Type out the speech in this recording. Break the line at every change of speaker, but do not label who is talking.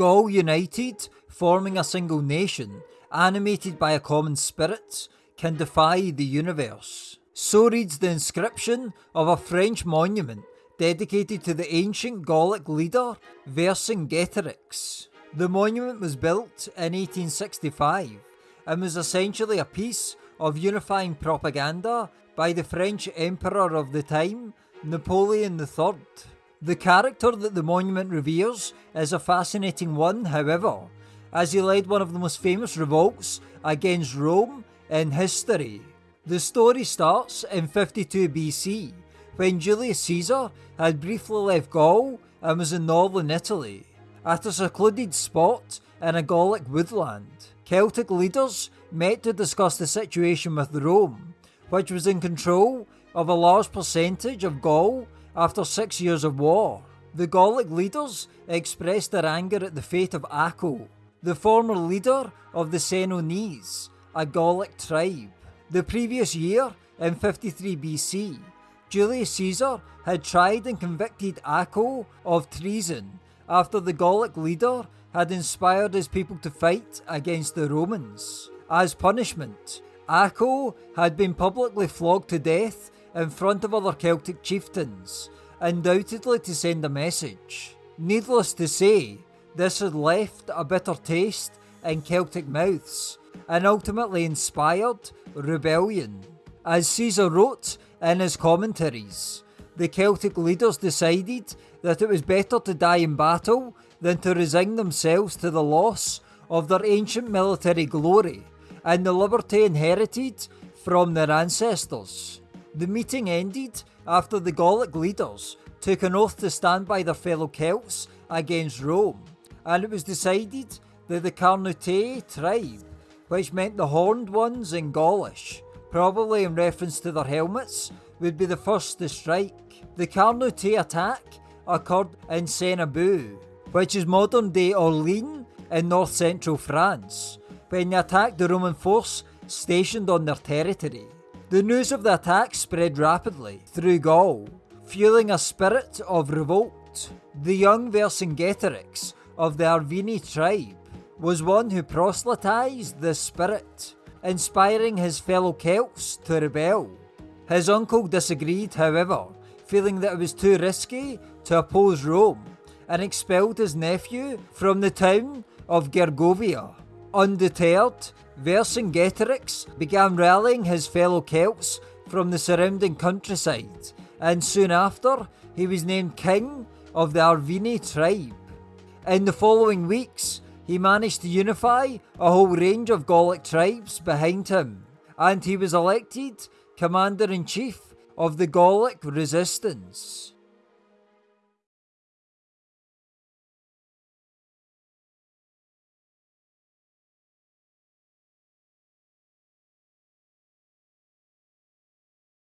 Gaul united, forming a single nation, animated by a common spirit, can defy the universe. So reads the inscription of a French monument dedicated to the ancient Gallic leader Vercingetorix. The monument was built in 1865 and was essentially a piece of unifying propaganda by the French emperor of the time, Napoleon III. The character that the monument reveres is a fascinating one, however, as he led one of the most famous revolts against Rome in history. The story starts in 52 BC, when Julius Caesar had briefly left Gaul and was in northern Italy. At a secluded spot in a Gallic woodland, Celtic leaders met to discuss the situation with Rome, which was in control of a large percentage of Gaul after six years of war. The Gallic leaders expressed their anger at the fate of Acco, the former leader of the Senones, a Gallic tribe. The previous year, in 53 BC, Julius Caesar had tried and convicted Acco of treason after the Gallic leader had inspired his people to fight against the Romans. As punishment, Acco had been publicly flogged to death in front of other Celtic chieftains, undoubtedly to send a message. Needless to say, this had left a bitter taste in Celtic mouths and ultimately inspired rebellion. As Caesar wrote in his commentaries, the Celtic leaders decided that it was better to die in battle than to resign themselves to the loss of their ancient military glory and the liberty inherited from their ancestors. The meeting ended after the Gallic leaders took an oath to stand by their fellow Celts against Rome, and it was decided that the Carnutae tribe, which meant the horned ones in Gaulish, probably in reference to their helmets, would be the first to strike. The Carnutae attack occurred in Cenabum, which is modern day Orleans in north central France, when they attacked the Roman force stationed on their territory. The news of the attack spread rapidly through Gaul, fueling a spirit of revolt. The young Vercingetorix of the Arverni tribe was one who proselytized the spirit, inspiring his fellow Celts to rebel. His uncle disagreed, however, feeling that it was too risky to oppose Rome, and expelled his nephew from the town of Gergovia. Undeterred, Vercingetorix began rallying his fellow Celts from the surrounding countryside, and soon after he was named king of the Arverni tribe. In the following weeks, he managed to unify a whole range of Gallic tribes behind him, and he was elected commander in chief of the Gallic resistance.